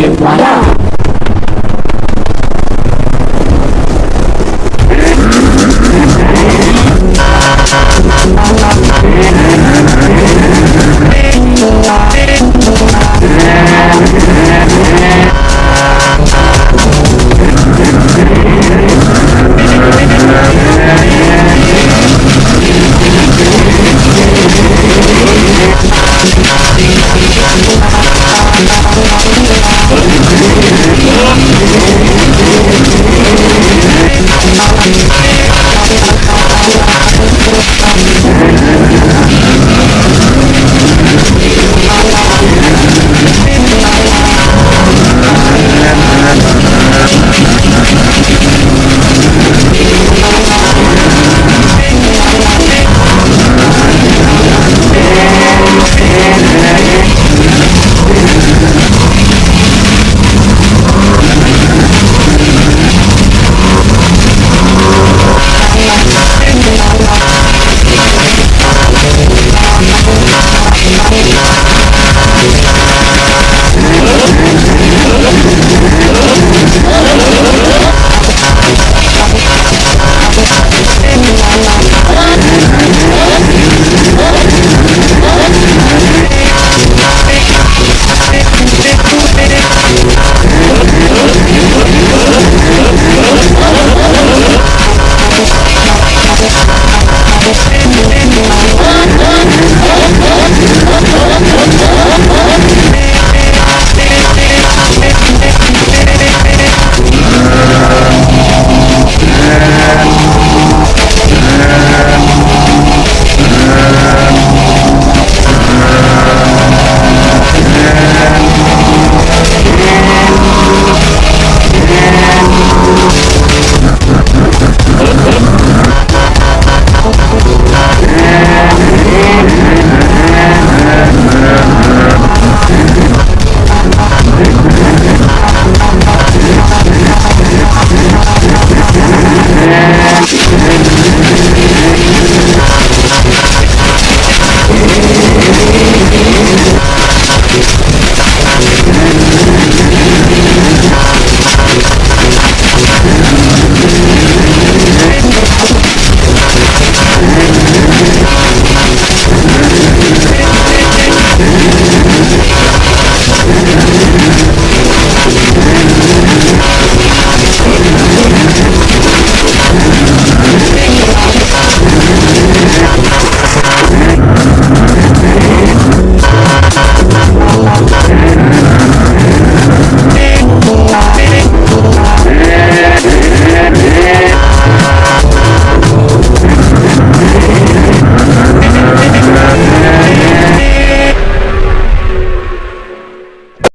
you. Wow. Oh, my God. Oh, oh, oh, oh, oh, oh, oh,